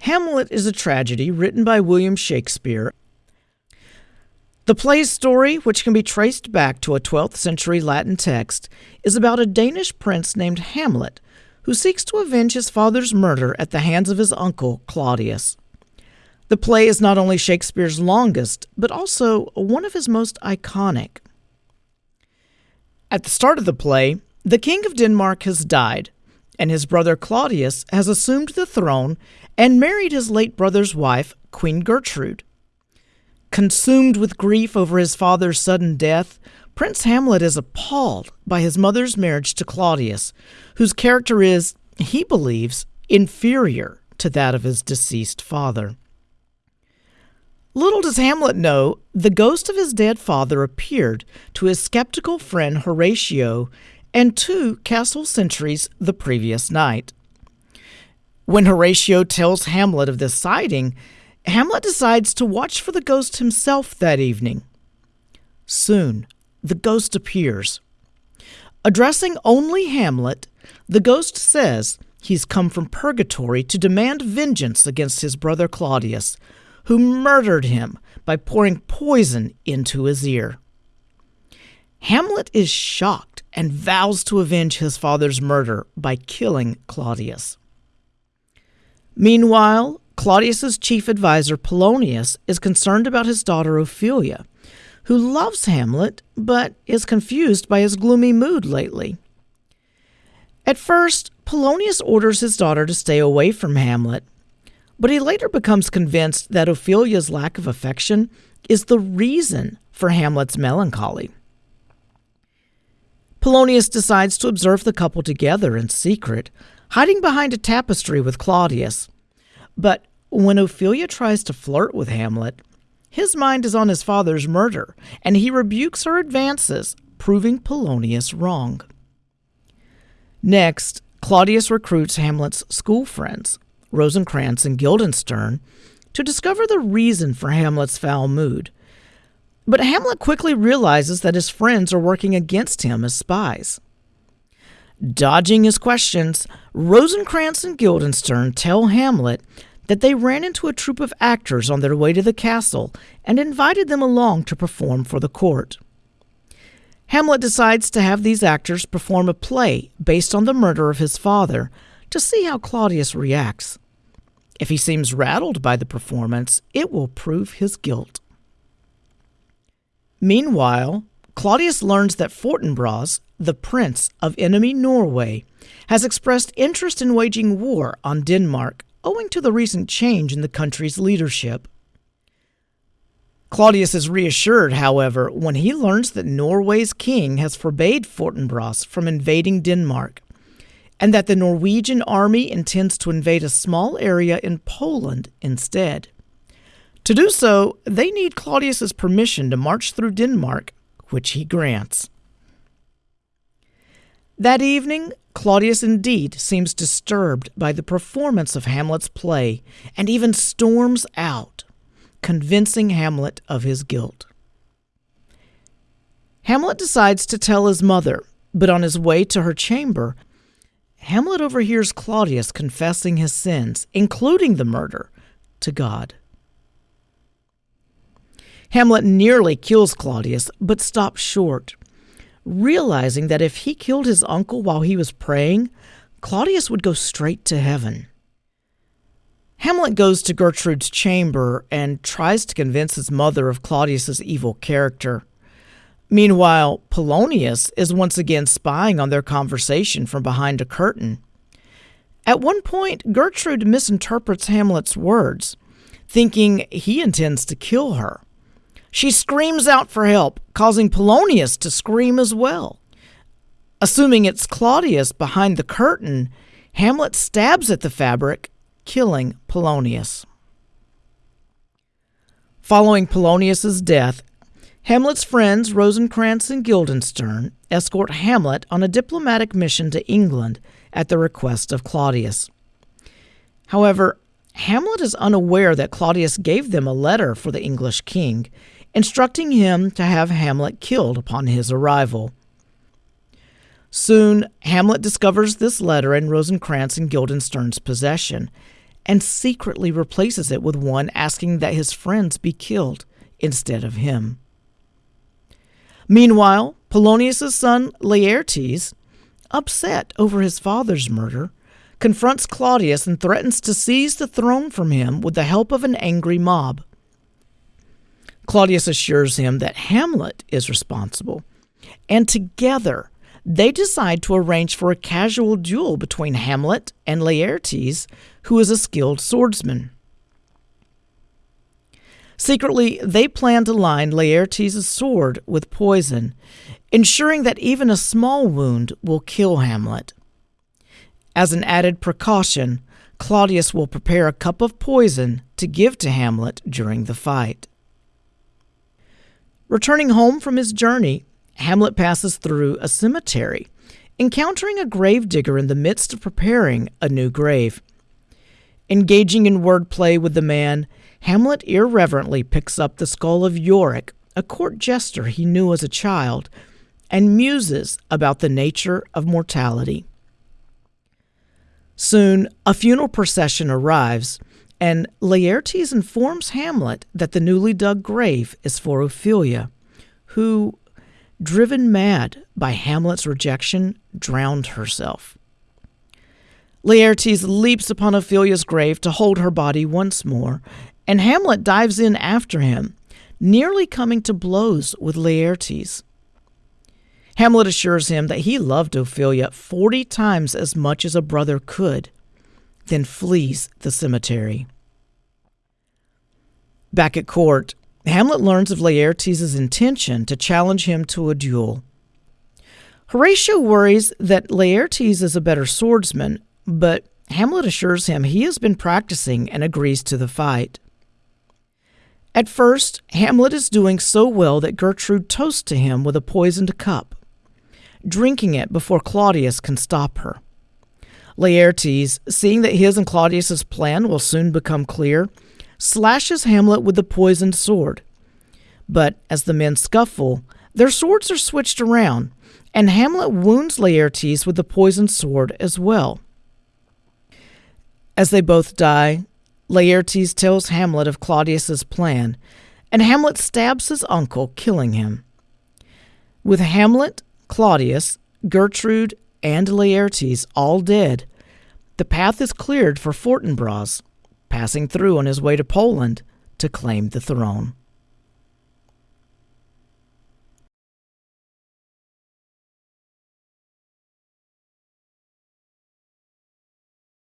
Hamlet is a tragedy written by William Shakespeare. The play's story, which can be traced back to a 12th century Latin text, is about a Danish prince named Hamlet who seeks to avenge his father's murder at the hands of his uncle Claudius. The play is not only Shakespeare's longest, but also one of his most iconic. At the start of the play, the King of Denmark has died, and his brother Claudius has assumed the throne and married his late brother's wife, Queen Gertrude. Consumed with grief over his father's sudden death, Prince Hamlet is appalled by his mother's marriage to Claudius, whose character is, he believes, inferior to that of his deceased father. Little does Hamlet know, the ghost of his dead father appeared to his skeptical friend Horatio and two castle sentries the previous night. When Horatio tells Hamlet of this sighting, Hamlet decides to watch for the ghost himself that evening. Soon, the ghost appears. Addressing only Hamlet, the ghost says he's come from purgatory to demand vengeance against his brother Claudius, who murdered him by pouring poison into his ear. Hamlet is shocked and vows to avenge his father's murder by killing Claudius. Meanwhile, Claudius's chief advisor Polonius is concerned about his daughter Ophelia, who loves Hamlet but is confused by his gloomy mood lately. At first, Polonius orders his daughter to stay away from Hamlet, but he later becomes convinced that Ophelia's lack of affection is the reason for Hamlet's melancholy. Polonius decides to observe the couple together in secret, hiding behind a tapestry with Claudius. But when Ophelia tries to flirt with Hamlet, his mind is on his father's murder, and he rebukes her advances, proving Polonius wrong. Next, Claudius recruits Hamlet's school friends, Rosencrantz and Guildenstern, to discover the reason for Hamlet's foul mood. But Hamlet quickly realizes that his friends are working against him as spies. Dodging his questions, Rosencrantz and Guildenstern tell Hamlet that they ran into a troupe of actors on their way to the castle and invited them along to perform for the court. Hamlet decides to have these actors perform a play based on the murder of his father to see how Claudius reacts. If he seems rattled by the performance, it will prove his guilt. Meanwhile, Claudius learns that Fortinbras, the prince of enemy Norway, has expressed interest in waging war on Denmark owing to the recent change in the country's leadership. Claudius is reassured, however, when he learns that Norway's king has forbade Fortinbras from invading Denmark, and that the Norwegian army intends to invade a small area in Poland instead. To do so, they need Claudius's permission to march through Denmark, which he grants. That evening, Claudius indeed seems disturbed by the performance of Hamlet's play and even storms out, convincing Hamlet of his guilt. Hamlet decides to tell his mother, but on his way to her chamber, Hamlet overhears Claudius confessing his sins, including the murder, to God. Hamlet nearly kills Claudius, but stops short realizing that if he killed his uncle while he was praying, Claudius would go straight to heaven. Hamlet goes to Gertrude's chamber and tries to convince his mother of Claudius's evil character. Meanwhile, Polonius is once again spying on their conversation from behind a curtain. At one point, Gertrude misinterprets Hamlet's words, thinking he intends to kill her. She screams out for help, causing Polonius to scream as well. Assuming it's Claudius behind the curtain, Hamlet stabs at the fabric, killing Polonius. Following Polonius's death, Hamlet's friends Rosencrantz and Guildenstern escort Hamlet on a diplomatic mission to England at the request of Claudius. However, Hamlet is unaware that Claudius gave them a letter for the English king instructing him to have Hamlet killed upon his arrival. Soon, Hamlet discovers this letter in Rosencrantz and Guildenstern's possession, and secretly replaces it with one asking that his friends be killed instead of him. Meanwhile, Polonius's son Laertes, upset over his father's murder, confronts Claudius and threatens to seize the throne from him with the help of an angry mob. Claudius assures him that Hamlet is responsible, and together they decide to arrange for a casual duel between Hamlet and Laertes, who is a skilled swordsman. Secretly, they plan to line Laertes' sword with poison, ensuring that even a small wound will kill Hamlet. As an added precaution, Claudius will prepare a cup of poison to give to Hamlet during the fight. Returning home from his journey, Hamlet passes through a cemetery, encountering a gravedigger in the midst of preparing a new grave. Engaging in wordplay with the man, Hamlet irreverently picks up the skull of Yorick, a court jester he knew as a child, and muses about the nature of mortality. Soon, a funeral procession arrives, and Laertes informs Hamlet that the newly dug grave is for Ophelia, who, driven mad by Hamlet's rejection, drowned herself. Laertes leaps upon Ophelia's grave to hold her body once more, and Hamlet dives in after him, nearly coming to blows with Laertes. Hamlet assures him that he loved Ophelia forty times as much as a brother could, then flees the cemetery. Back at court, Hamlet learns of Laertes' intention to challenge him to a duel. Horatio worries that Laertes is a better swordsman, but Hamlet assures him he has been practicing and agrees to the fight. At first, Hamlet is doing so well that Gertrude toasts to him with a poisoned cup, drinking it before Claudius can stop her. Laertes, seeing that his and Claudius's plan will soon become clear, slashes Hamlet with the poisoned sword. But as the men scuffle, their swords are switched around, and Hamlet wounds Laertes with the poisoned sword as well. As they both die, Laertes tells Hamlet of Claudius's plan, and Hamlet stabs his uncle, killing him. With Hamlet, Claudius, Gertrude, and Laertes all dead, the path is cleared for Fortinbras, passing through on his way to Poland to claim the throne.